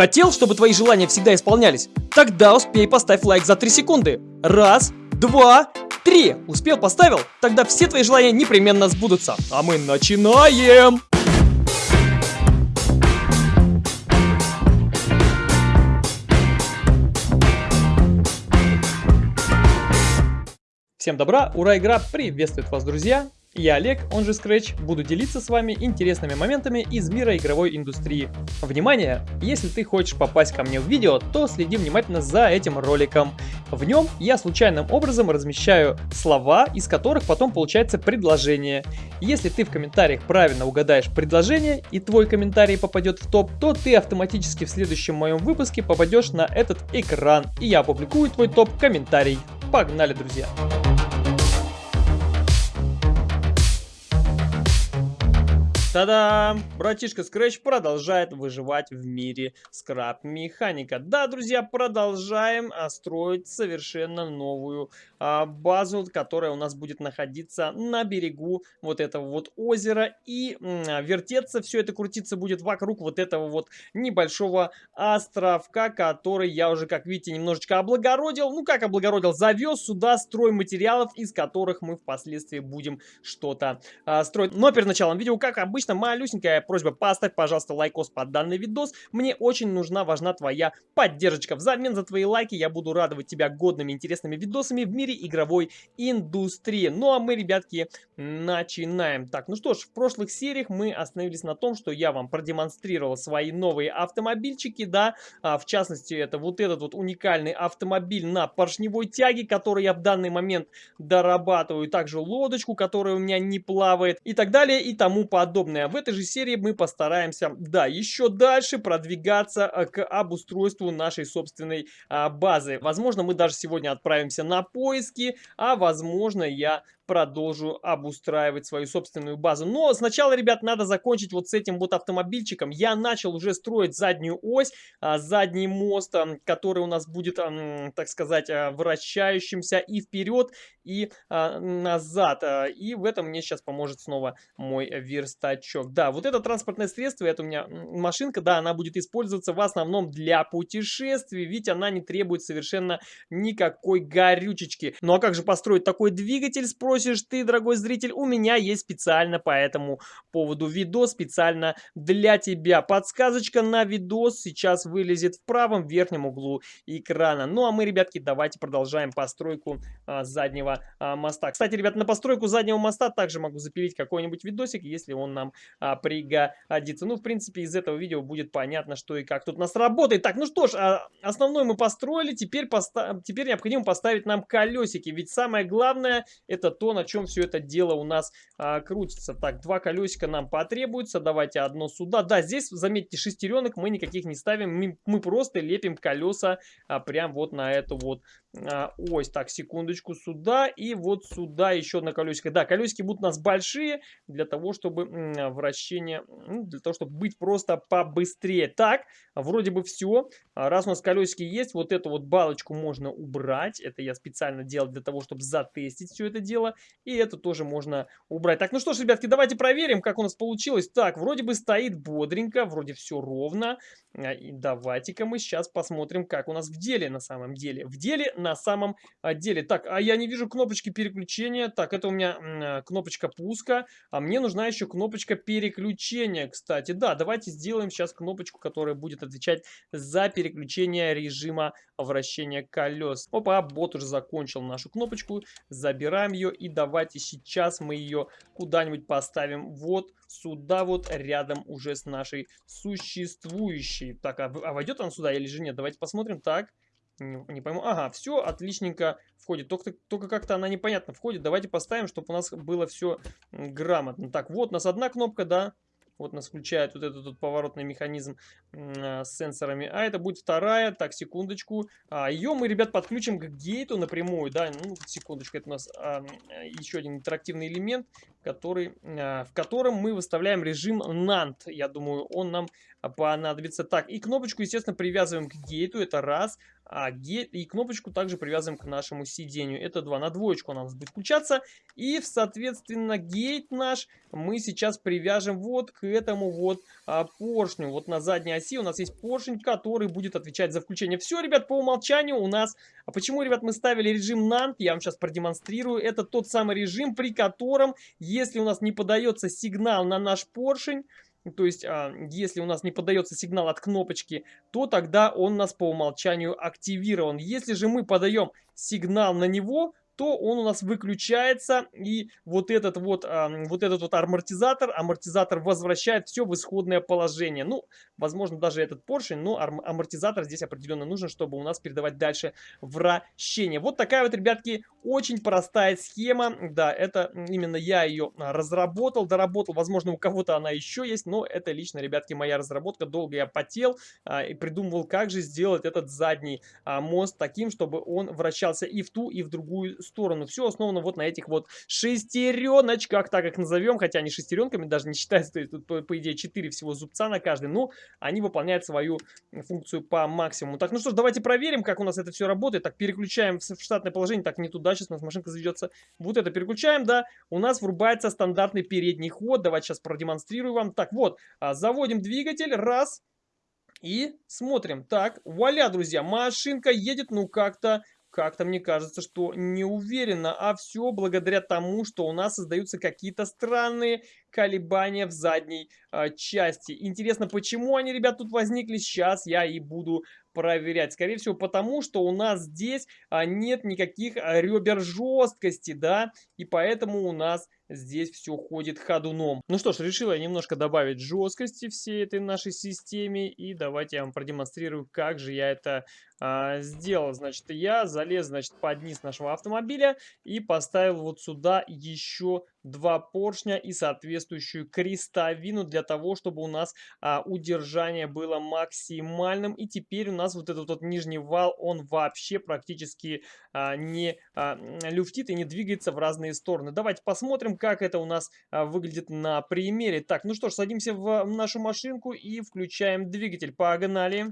Хотел, чтобы твои желания всегда исполнялись? Тогда успей поставь лайк за 3 секунды. Раз, два, три. Успел, поставил? Тогда все твои желания непременно сбудутся. А мы начинаем! Всем добра, ура, игра приветствует вас, друзья! Я Олег, он же Scratch, буду делиться с вами интересными моментами из мира игровой индустрии. Внимание! Если ты хочешь попасть ко мне в видео, то следи внимательно за этим роликом. В нем я случайным образом размещаю слова, из которых потом получается предложение. Если ты в комментариях правильно угадаешь предложение и твой комментарий попадет в топ, то ты автоматически в следующем моем выпуске попадешь на этот экран, и я опубликую твой топ-комментарий. Погнали, друзья! Та-дам! Братишка Scratch продолжает выживать в мире скраб-механика. Да, друзья, продолжаем а, строить совершенно новую а, базу, которая у нас будет находиться на берегу вот этого вот озера. И а, вертеться, все это крутиться будет вокруг вот этого вот небольшого островка, который я уже, как видите, немножечко облагородил. Ну, как облагородил? Завез сюда стройматериалов, из которых мы впоследствии будем что-то а, строить. Но перед началом видео, как обычно, обычно, малюсенькая просьба, поставь, пожалуйста, лайкос под данный видос. Мне очень нужна, важна твоя поддержка. Взамен за твои лайки я буду радовать тебя годными, интересными видосами в мире игровой индустрии. Ну а мы, ребятки, начинаем. Так, ну что ж, в прошлых сериях мы остановились на том, что я вам продемонстрировал свои новые автомобильчики, да, а, в частности, это вот этот вот уникальный автомобиль на поршневой тяге, который я в данный момент дорабатываю, также лодочку, которая у меня не плавает и так далее и тому подобное подобное. В этой же серии мы постараемся, да, еще дальше продвигаться э, к обустройству нашей собственной а, базы. Возможно, мы даже сегодня отправимся на поиски, а возможно, я продолжу обустраивать свою собственную базу. Но сначала, ребят, надо закончить вот с этим вот автомобильчиком. Я начал уже строить заднюю ось, а, задний мост, который у нас будет, так сказать, а, вращающимся и вперед, и а, назад. И в этом мне сейчас поможет снова мой верстачок. Да, вот это транспортное средство, это у меня машинка, да, она будет использоваться в основном для путешествий, ведь она не требует совершенно никакой горючечки. Ну а как же построить такой двигатель, спросите? Спросишь ты, дорогой зритель, у меня есть специально по этому поводу видос, специально для тебя. Подсказочка на видос сейчас вылезет в правом верхнем углу экрана. Ну а мы, ребятки, давайте продолжаем постройку а, заднего а, моста. Кстати, ребят, на постройку заднего моста также могу запилить какой-нибудь видосик, если он нам а, пригодится. Ну, в принципе, из этого видео будет понятно, что и как тут у нас работает. Так, ну что ж, а, основной мы построили, теперь, поста теперь необходимо поставить нам колесики, ведь самое главное это то, на чем все это дело у нас а, крутится. Так, два колесика нам потребуется. Давайте одно сюда. Да, здесь, заметьте, шестеренок мы никаких не ставим. Мы, мы просто лепим колеса а, прям вот на эту вот ось. Так, секундочку, сюда и вот сюда еще одно колесико. Да, колесики будут у нас большие для того, чтобы вращение, ну, для того, чтобы быть просто побыстрее. Так, вроде бы все. А, раз у нас колесики есть, вот эту вот балочку можно убрать. Это я специально делал для того, чтобы затестить все это дело. И это тоже можно убрать. Так, ну что ж, ребятки, давайте проверим, как у нас получилось. Так, вроде бы стоит бодренько, вроде все ровно. А, и давайте-ка мы сейчас посмотрим, как у нас в деле на самом деле. В деле на самом а, деле. Так, а я не вижу кнопочки переключения. Так, это у меня а, кнопочка пуска. А мне нужна еще кнопочка переключения, кстати. Да, давайте сделаем сейчас кнопочку, которая будет отвечать за переключение режима вращения колес. Опа, бот уже закончил нашу кнопочку. Забираем ее и давайте сейчас мы ее куда-нибудь поставим вот сюда вот рядом уже с нашей существующей. Так, а, а войдет она сюда или же нет? Давайте посмотрим. Так, не, не пойму. Ага, все отличненько входит. Только, только как-то она непонятно входит. Давайте поставим, чтобы у нас было все грамотно. Так, вот у нас одна кнопка, да. Вот нас включает вот этот вот поворотный механизм э, с сенсорами. А это будет вторая. Так, секундочку. А, ее мы, ребят, подключим к гейту напрямую. Да, ну, секундочку. Это у нас а, еще один интерактивный элемент. который, а, в котором мы выставляем режим NAND. Я думаю, он нам понадобится. Так, и кнопочку, естественно, привязываем к гейту, это раз. А гейт, и кнопочку также привязываем к нашему сидению, это два. На двоечку у нас будет включаться. И, соответственно, гейт наш мы сейчас привяжем вот к этому вот а, поршню. Вот на задней оси у нас есть поршень, который будет отвечать за включение. Все, ребят, по умолчанию у нас... А почему, ребят, мы ставили режим NAND? Я вам сейчас продемонстрирую. Это тот самый режим, при котором, если у нас не подается сигнал на наш поршень, то есть, а, если у нас не подается сигнал от кнопочки, то тогда он у нас по умолчанию активирован. Если же мы подаем сигнал на него, то он у нас выключается, и вот этот вот, а, вот этот вот амортизатор, амортизатор возвращает все в исходное положение. Ну, возможно, даже этот поршень, но амортизатор здесь определенно нужен, чтобы у нас передавать дальше вращение. Вот такая вот, ребятки, очень простая схема. Да, это именно я ее разработал, доработал. Возможно, у кого-то она еще есть, но это лично, ребятки, моя разработка. Долго я потел а, и придумывал, как же сделать этот задний а, мост таким, чтобы он вращался и в ту, и в другую сторону. Все основано вот на этих вот шестереночках, так их назовем, хотя они шестеренками даже не считаются, тут по, по идее 4 всего зубца на каждый, но они выполняют свою функцию по максимуму. Так, ну что ж, давайте проверим, как у нас это все работает. Так, переключаем в штатное положение, так, не туда, сейчас у нас машинка заведется. Вот это переключаем, да, у нас врубается стандартный передний ход, давайте сейчас продемонстрирую вам. Так, вот, а, заводим двигатель, раз, и смотрим. Так, вуаля, друзья, машинка едет, ну, как-то как-то мне кажется, что не уверенно, а все благодаря тому, что у нас создаются какие-то странные колебания в задней э, части. Интересно, почему они, ребят, тут возникли? Сейчас я и буду проверять. Скорее всего, потому что у нас здесь а, нет никаких а, ребер жесткости, да, и поэтому у нас здесь все ходит ходуном. Ну что ж, решила я немножко добавить жесткости всей этой нашей системе, и давайте я вам продемонстрирую, как же я это а, сделал. Значит, я залез, значит, под низ нашего автомобиля и поставил вот сюда еще два поршня и соответствующую крестовину для того, чтобы у нас а, удержание было максимальным. И теперь у нас вот этот вот нижний вал, он вообще практически а, не а, люфтит и не двигается в разные стороны. Давайте посмотрим, как это у нас а, выглядит на примере. Так, ну что ж, садимся в нашу машинку и включаем двигатель. Погнали!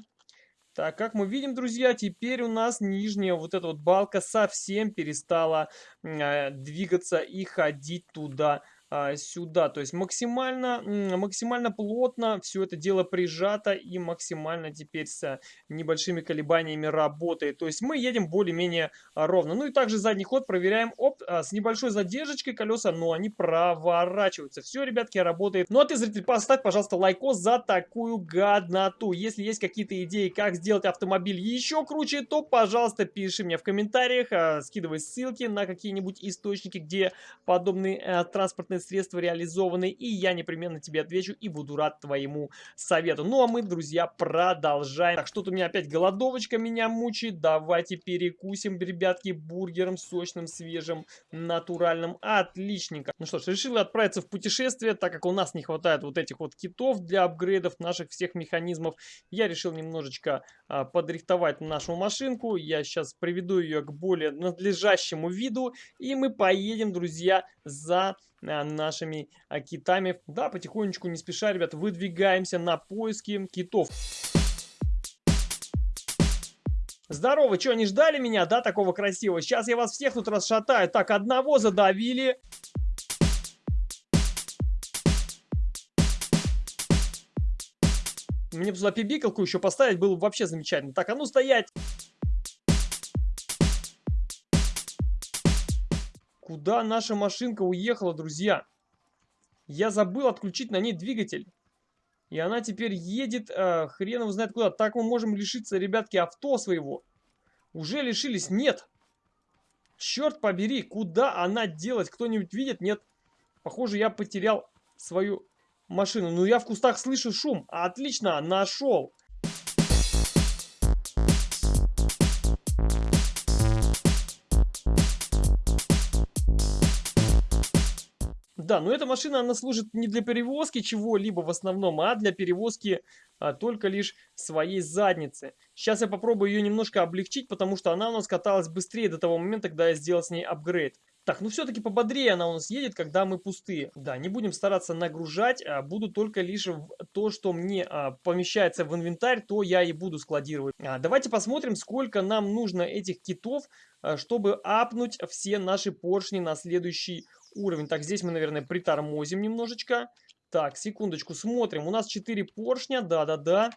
Так, как мы видим, друзья, теперь у нас нижняя вот эта вот балка совсем перестала э, двигаться и ходить туда сюда. То есть максимально, максимально плотно все это дело прижато и максимально теперь с небольшими колебаниями работает. То есть мы едем более-менее ровно. Ну и также задний ход проверяем. Оп, а, с небольшой задержкой колеса, но они проворачиваются. Все, ребятки, работает. Ну а ты, зритель, поставь, пожалуйста, лайкос за такую гадноту. Если есть какие-то идеи, как сделать автомобиль еще круче, то, пожалуйста, пиши мне в комментариях, а, скидывай ссылки на какие-нибудь источники, где подобные э, транспортные средства реализованы, и я непременно тебе отвечу и буду рад твоему совету. Ну а мы, друзья, продолжаем. Так, что-то у меня опять голодовочка меня мучает. Давайте перекусим, ребятки, бургером сочным, свежим, натуральным. Отличненько. Ну что ж, решил отправиться в путешествие, так как у нас не хватает вот этих вот китов для апгрейдов наших всех механизмов. Я решил немножечко а, подрихтовать нашу машинку. Я сейчас приведу ее к более надлежащему виду, и мы поедем, друзья, за нашими а, китами. Да, потихонечку, не спеша, ребят, выдвигаемся на поиски китов. Здорово, что, не ждали меня, да, такого красивого? Сейчас я вас всех тут расшатаю. Так, одного задавили. Мне бы сюда пибикалку еще поставить было бы вообще замечательно. Так, а ну стоять! Куда наша машинка уехала, друзья? Я забыл отключить на ней двигатель. И она теперь едет, э, хрен его знает куда. Так мы можем лишиться, ребятки, авто своего. Уже лишились? Нет. Черт побери, куда она делась? Кто-нибудь видит? Нет. Похоже, я потерял свою машину. Ну, я в кустах слышу шум. Отлично, нашел. Да, но эта машина, она служит не для перевозки чего-либо в основном, а для перевозки а, только лишь своей задницы. Сейчас я попробую ее немножко облегчить, потому что она у нас каталась быстрее до того момента, когда я сделал с ней апгрейд. Так, ну все-таки пободрее она у нас едет, когда мы пустые. Да, не будем стараться нагружать, а буду только лишь то, что мне а, помещается в инвентарь, то я и буду складировать. А, давайте посмотрим, сколько нам нужно этих китов, чтобы апнуть все наши поршни на следующий уровень. Так, здесь мы, наверное, притормозим немножечко. Так, секундочку, смотрим. У нас 4 поршня, да-да-да.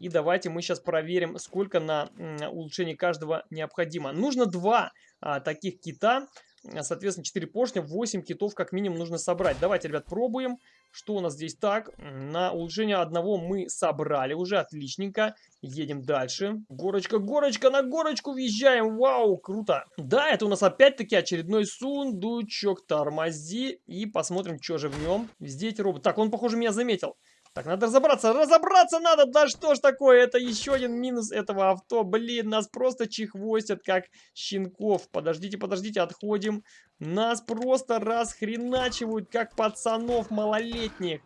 И давайте мы сейчас проверим, сколько на улучшение каждого необходимо. Нужно два а, таких кита. А, соответственно, 4 поршня, 8 китов как минимум нужно собрать. Давайте, ребят, пробуем. Что у нас здесь так? На улучшение одного мы собрали уже, отличненько. Едем дальше. Горочка, горочка, на горочку въезжаем. Вау, круто. Да, это у нас опять-таки очередной сундучок. Тормози и посмотрим, что же в нем. Везде эти роботы. Так, он, похоже, меня заметил. Так, надо разобраться. Разобраться надо! Да что ж такое? Это еще один минус этого авто. Блин, нас просто чехвостят, как щенков. Подождите, подождите, отходим. Нас просто расхреначивают, как пацанов малолетних.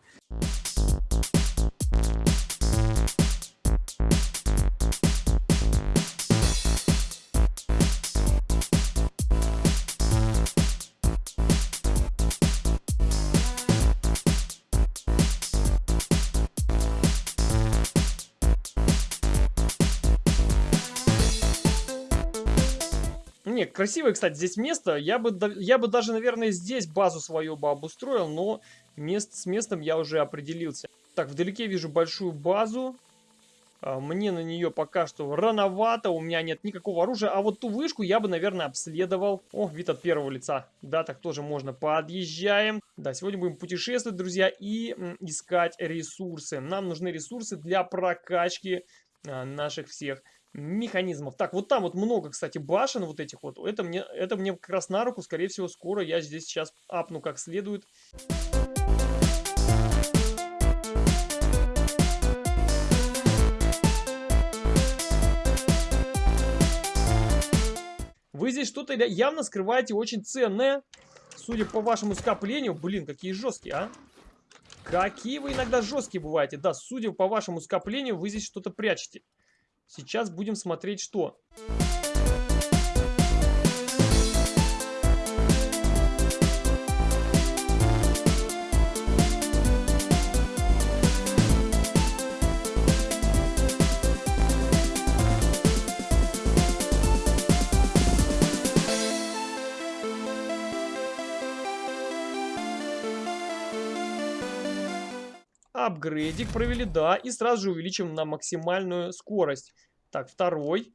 Не, красивое, кстати, здесь место. Я бы, я бы даже, наверное, здесь базу свою бы обустроил, но мест, с местом я уже определился. Так, вдалеке вижу большую базу. А, мне на нее пока что рановато, у меня нет никакого оружия. А вот ту вышку я бы, наверное, обследовал. О, вид от первого лица. Да, так тоже можно. Подъезжаем. Да, сегодня будем путешествовать, друзья, и искать ресурсы. Нам нужны ресурсы для прокачки а, наших всех механизмов. Так, вот там вот много, кстати, башен вот этих вот. Это мне, это мне как раз на руку. Скорее всего, скоро я здесь сейчас апну как следует. Вы здесь что-то явно скрываете очень ценное. Судя по вашему скоплению. Блин, какие жесткие, а. Какие вы иногда жесткие бываете. Да, судя по вашему скоплению, вы здесь что-то прячете. Сейчас будем смотреть, что... апгрейдик провели, да, и сразу же увеличим на максимальную скорость. Так, второй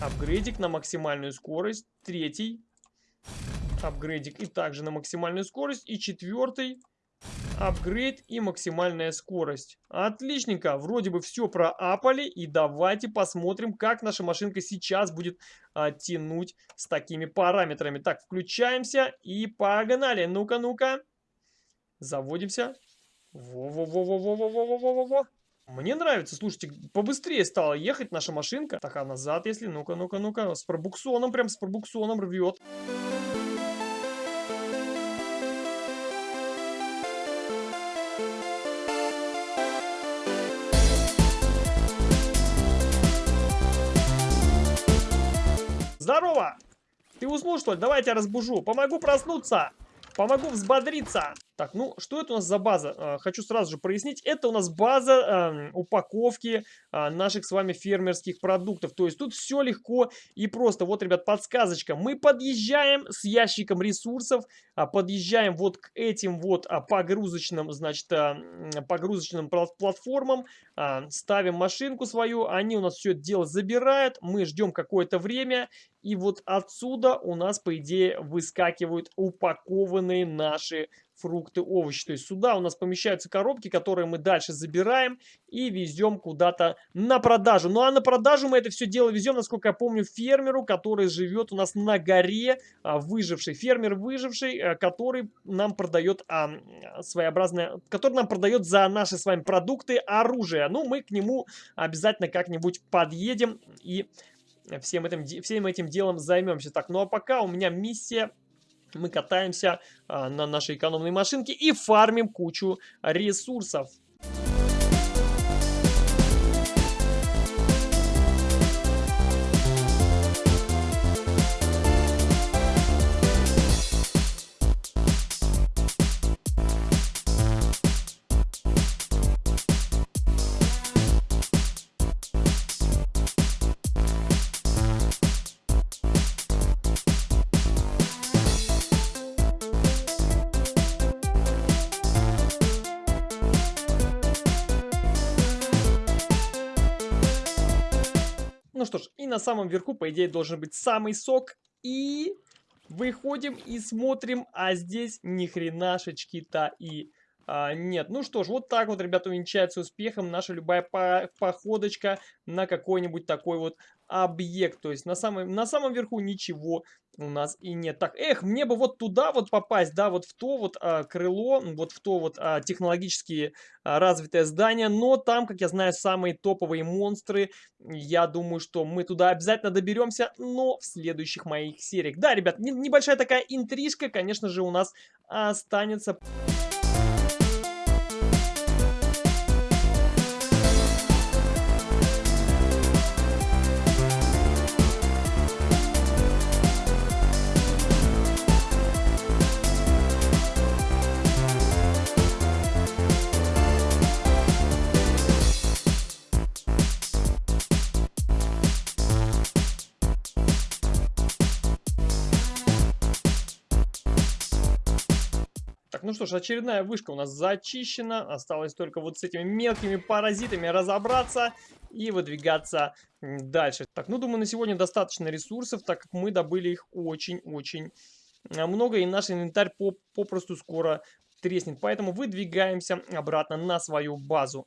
апгрейдик на максимальную скорость, третий апгрейдик и также на максимальную скорость, и четвертый апгрейд и максимальная скорость. Отличненько, вроде бы все проапали, и давайте посмотрим, как наша машинка сейчас будет а, тянуть с такими параметрами. Так, включаемся и погнали. Ну-ка, ну-ка. Заводимся. Во-во-во-во-во-во-во-во-во-во. Мне нравится, слушайте, побыстрее стала ехать наша машинка. Так, а назад, если, ну-ка, ну-ка, ну-ка, с пробуксоном, прям с пробуксоном рвет. Здорово! Ты уснул, что ли? Давай я тебя разбужу. Помогу проснуться. Помогу взбодриться. Так, ну, что это у нас за база? А, хочу сразу же прояснить. Это у нас база э, упаковки э, наших с вами фермерских продуктов. То есть тут все легко и просто. Вот, ребят, подсказочка. Мы подъезжаем с ящиком ресурсов, э, подъезжаем вот к этим вот погрузочным, значит, погрузочным платформам, ставим машинку свою, они у нас все это дело забирают, мы ждем какое-то время, и вот отсюда у нас, по идее, выскакивают упакованные наши фрукты, овощи. То есть сюда у нас помещаются коробки, которые мы дальше забираем и везем куда-то на продажу. Ну а на продажу мы это все дело везем, насколько я помню, фермеру, который живет у нас на горе, а, выживший. Фермер выживший, а, который нам продает а, своеобразное, который нам продает за наши с вами продукты оружие. Ну мы к нему обязательно как-нибудь подъедем и всем этим, всем этим делом займемся. Так, ну а пока у меня миссия мы катаемся а, на нашей экономной машинке и фармим кучу ресурсов. Ну что ж, и на самом верху, по идее, должен быть самый сок. И выходим и смотрим, а здесь ни хренашечки-то и... А, нет, ну что ж, вот так вот, ребята, увенчается успехом наша любая по походочка на какой-нибудь такой вот объект. То есть на самом, на самом верху ничего у нас и нет. Так, эх, мне бы вот туда вот попасть, да, вот в то вот а, крыло, вот в то вот а, технологически а, развитое здание, но там, как я знаю, самые топовые монстры. Я думаю, что мы туда обязательно доберемся, но в следующих моих сериях. Да, ребят, не, небольшая такая интрижка, конечно же, у нас останется... ну что ж, очередная вышка у нас зачищена. Осталось только вот с этими мелкими паразитами разобраться и выдвигаться дальше. Так, ну думаю, на сегодня достаточно ресурсов, так как мы добыли их очень-очень а, много. И наш инвентарь попросту скоро треснет. Поэтому выдвигаемся обратно на свою базу.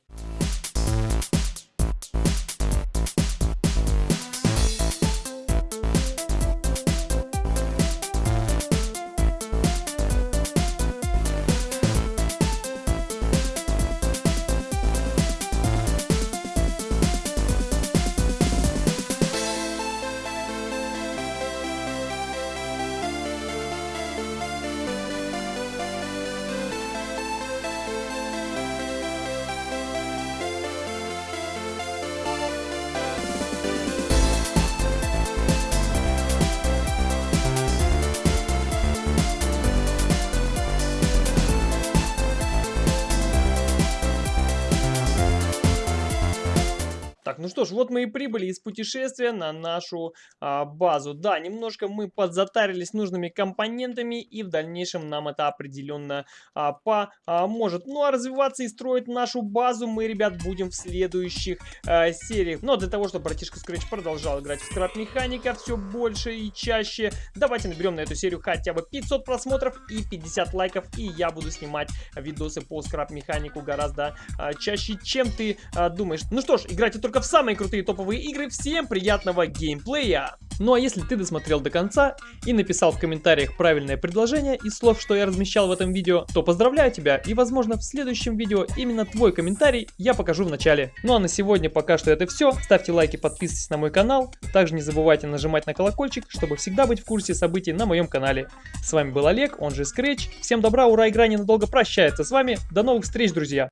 Ну что ж, вот мы и прибыли из путешествия на нашу а, базу. Да, немножко мы подзатарились нужными компонентами, и в дальнейшем нам это определенно а, поможет. Ну а развиваться и строить нашу базу мы, ребят, будем в следующих а, сериях. Но для того, чтобы братишка Scratch продолжал играть в скраб механика все больше и чаще, давайте наберем на эту серию хотя бы 500 просмотров и 50 лайков, и я буду снимать видосы по скраб механику гораздо а, чаще, чем ты а, думаешь. Ну что ж, играйте только в самые крутые топовые игры. Всем приятного геймплея! Ну а если ты досмотрел до конца и написал в комментариях правильное предложение из слов, что я размещал в этом видео, то поздравляю тебя и возможно в следующем видео именно твой комментарий я покажу в начале. Ну а на сегодня пока что это все. Ставьте лайки, подписывайтесь на мой канал. Также не забывайте нажимать на колокольчик, чтобы всегда быть в курсе событий на моем канале. С вами был Олег, он же Scratch. Всем добра, ура, игра ненадолго прощается с вами. До новых встреч, друзья!